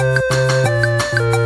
Música